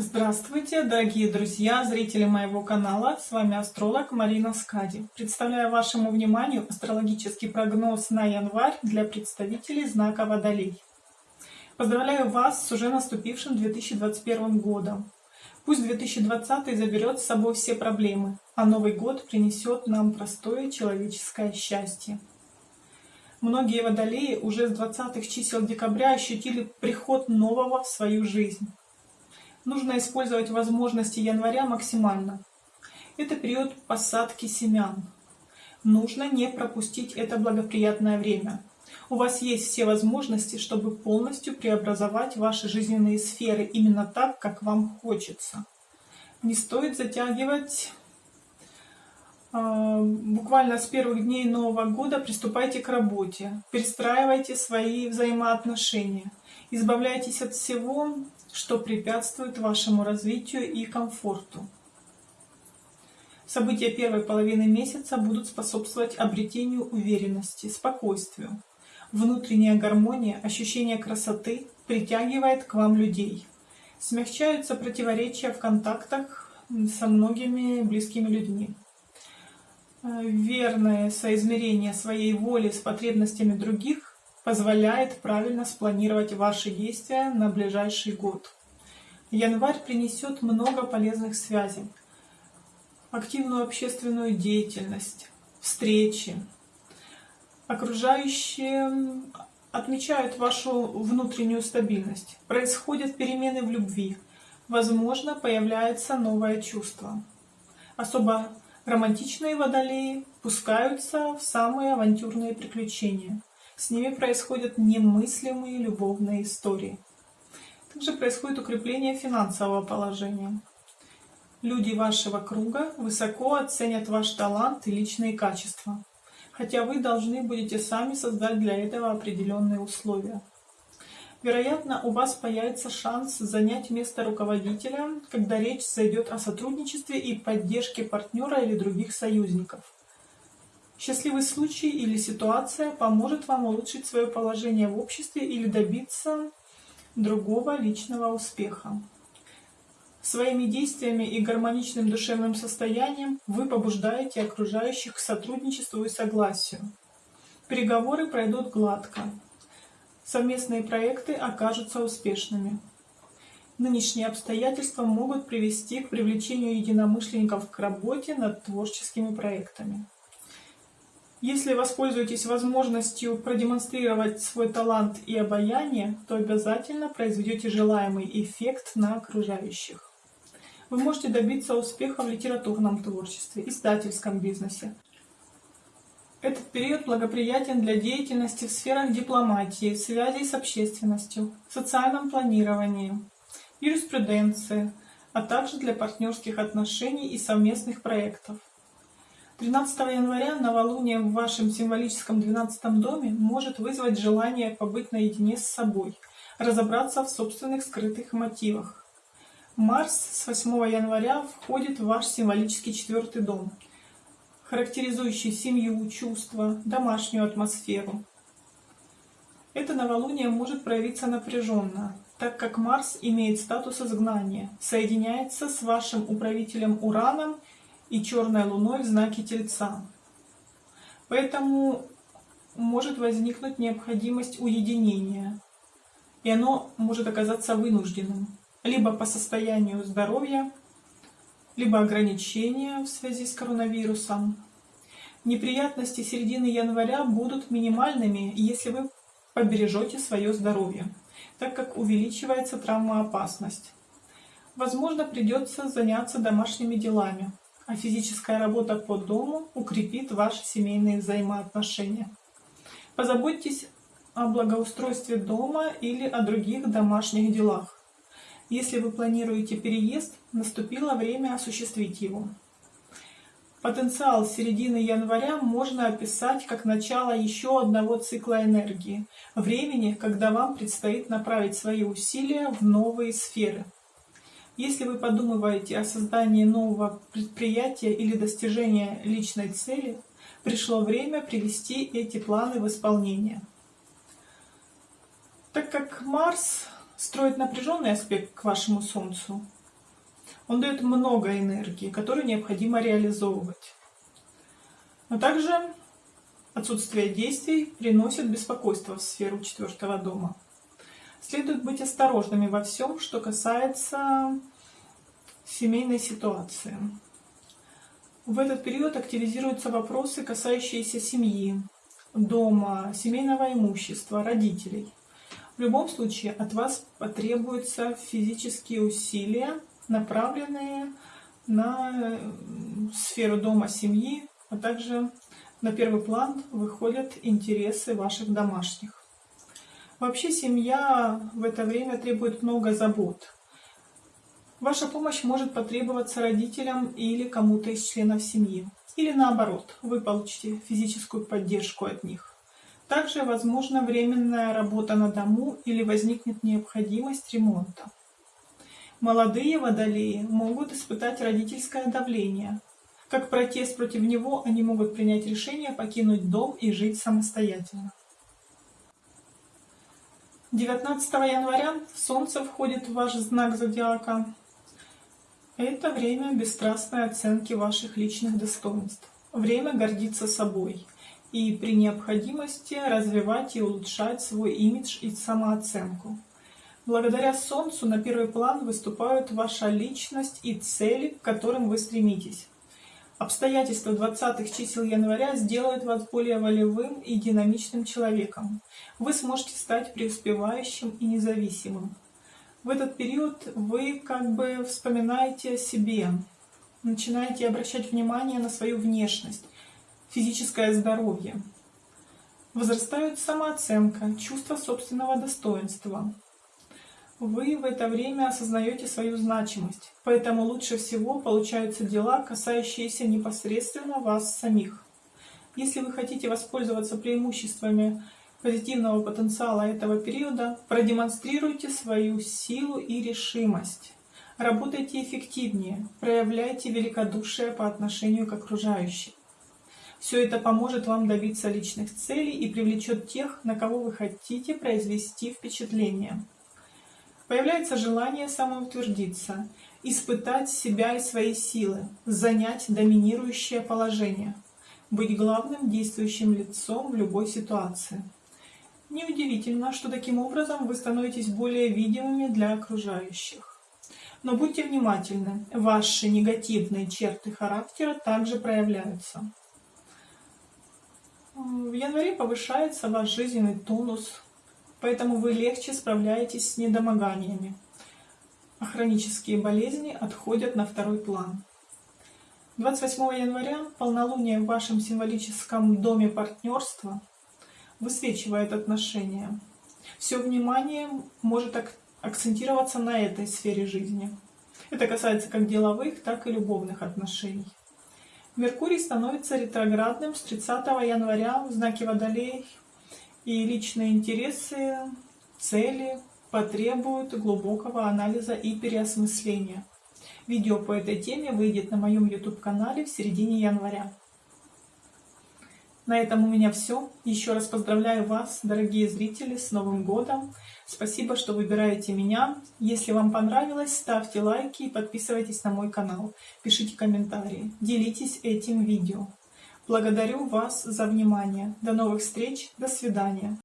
Здравствуйте, дорогие друзья, зрители моего канала. С вами астролог Марина Скади. Представляю вашему вниманию астрологический прогноз на январь для представителей знака Водолей. Поздравляю вас с уже наступившим 2021 годом. Пусть 2020 заберет с собой все проблемы, а Новый год принесет нам простое человеческое счастье. Многие водолеи уже с 20-х чисел декабря ощутили приход нового в свою жизнь нужно использовать возможности января максимально. Это период посадки семян. Нужно не пропустить это благоприятное время. У вас есть все возможности, чтобы полностью преобразовать ваши жизненные сферы именно так, как вам хочется. Не стоит затягивать. А, буквально с первых дней Нового года приступайте к работе, перестраивайте свои взаимоотношения, избавляйтесь от всего, что препятствует вашему развитию и комфорту. События первой половины месяца будут способствовать обретению уверенности, спокойствию. Внутренняя гармония, ощущение красоты притягивает к вам людей. Смягчаются противоречия в контактах со многими близкими людьми. Верное соизмерение своей воли с потребностями других позволяет правильно спланировать ваши действия на ближайший год. Январь принесет много полезных связей, активную общественную деятельность, встречи. Окружающие отмечают вашу внутреннюю стабильность. Происходят перемены в любви. Возможно, появляется новое чувство. Особо романтичные водолеи пускаются в самые авантюрные приключения. С ними происходят немыслимые любовные истории. Также происходит укрепление финансового положения. Люди вашего круга высоко оценят ваш талант и личные качества, хотя вы должны будете сами создать для этого определенные условия. Вероятно, у вас появится шанс занять место руководителя, когда речь зайдет о сотрудничестве и поддержке партнера или других союзников. Счастливый случай или ситуация поможет вам улучшить свое положение в обществе или добиться другого личного успеха. Своими действиями и гармоничным душевным состоянием вы побуждаете окружающих к сотрудничеству и согласию. Переговоры пройдут гладко. Совместные проекты окажутся успешными. Нынешние обстоятельства могут привести к привлечению единомышленников к работе над творческими проектами. Если воспользуетесь возможностью продемонстрировать свой талант и обаяние, то обязательно произведете желаемый эффект на окружающих. Вы можете добиться успеха в литературном творчестве, издательском бизнесе. Этот период благоприятен для деятельности в сферах дипломатии, связей с общественностью, социальном планировании, юриспруденции, а также для партнерских отношений и совместных проектов. 13 января новолуние в вашем символическом 12 доме может вызвать желание побыть наедине с собой, разобраться в собственных скрытых мотивах. Марс с 8 января входит в ваш символический четвертый дом, характеризующий семью, чувства, домашнюю атмосферу. Это новолуние может проявиться напряженно, так как Марс имеет статус изгнания, соединяется с вашим управителем Ураном и черной луной в знаке Тельца. Поэтому может возникнуть необходимость уединения, и оно может оказаться вынужденным, либо по состоянию здоровья, либо ограничения в связи с коронавирусом. Неприятности середины января будут минимальными, если вы побережете свое здоровье, так как увеличивается травмоопасность. Возможно, придется заняться домашними делами, а физическая работа по дому укрепит ваши семейные взаимоотношения. Позаботьтесь о благоустройстве дома или о других домашних делах. Если вы планируете переезд, наступило время осуществить его. Потенциал середины января можно описать как начало еще одного цикла энергии, времени, когда вам предстоит направить свои усилия в новые сферы – если вы подумываете о создании нового предприятия или достижении личной цели, пришло время привести эти планы в исполнение. Так как Марс строит напряженный аспект к вашему Солнцу, Он дает много энергии, которую необходимо реализовывать. Но также отсутствие действий приносит беспокойство в сферу четвертого дома. Следует быть осторожными во всем, что касается семейной ситуации. В этот период активизируются вопросы, касающиеся семьи, дома, семейного имущества, родителей. В любом случае от вас потребуются физические усилия, направленные на сферу дома, семьи, а также на первый план выходят интересы ваших домашних. Вообще семья в это время требует много забот. Ваша помощь может потребоваться родителям или кому-то из членов семьи. Или наоборот, вы получите физическую поддержку от них. Также возможна временная работа на дому или возникнет необходимость ремонта. Молодые водолеи могут испытать родительское давление. Как протест против него, они могут принять решение покинуть дом и жить самостоятельно. 19 января Солнце входит в ваш знак зодиака. Это время бесстрастной оценки ваших личных достоинств. Время гордиться собой и при необходимости развивать и улучшать свой имидж и самооценку. Благодаря Солнцу на первый план выступают ваша личность и цели, к которым вы стремитесь. Обстоятельства 20-х чисел января сделают вас более волевым и динамичным человеком. Вы сможете стать преуспевающим и независимым. В этот период вы как бы вспоминаете о себе, начинаете обращать внимание на свою внешность, физическое здоровье. Возрастает самооценка, чувство собственного достоинства вы в это время осознаете свою значимость, поэтому лучше всего получаются дела, касающиеся непосредственно вас самих. Если вы хотите воспользоваться преимуществами позитивного потенциала этого периода, продемонстрируйте свою силу и решимость. Работайте эффективнее, проявляйте великодушие по отношению к окружающим. Все это поможет вам добиться личных целей и привлечет тех, на кого вы хотите произвести впечатление. Появляется желание самоутвердиться, испытать себя и свои силы, занять доминирующее положение, быть главным действующим лицом в любой ситуации. Неудивительно, что таким образом вы становитесь более видимыми для окружающих. Но будьте внимательны, ваши негативные черты характера также проявляются. В январе повышается ваш жизненный тонус, поэтому вы легче справляетесь с недомоганиями, а хронические болезни отходят на второй план. 28 января полнолуние в вашем символическом доме партнерства высвечивает отношения. Все внимание может акцентироваться на этой сфере жизни. Это касается как деловых, так и любовных отношений. Меркурий становится ретроградным с 30 января в знаке Водолей и личные интересы, цели потребуют глубокого анализа и переосмысления. Видео по этой теме выйдет на моем YouTube-канале в середине января. На этом у меня все. Еще раз поздравляю вас, дорогие зрители, с Новым годом. Спасибо, что выбираете меня. Если вам понравилось, ставьте лайки и подписывайтесь на мой канал. Пишите комментарии, делитесь этим видео. Благодарю вас за внимание. До новых встреч. До свидания.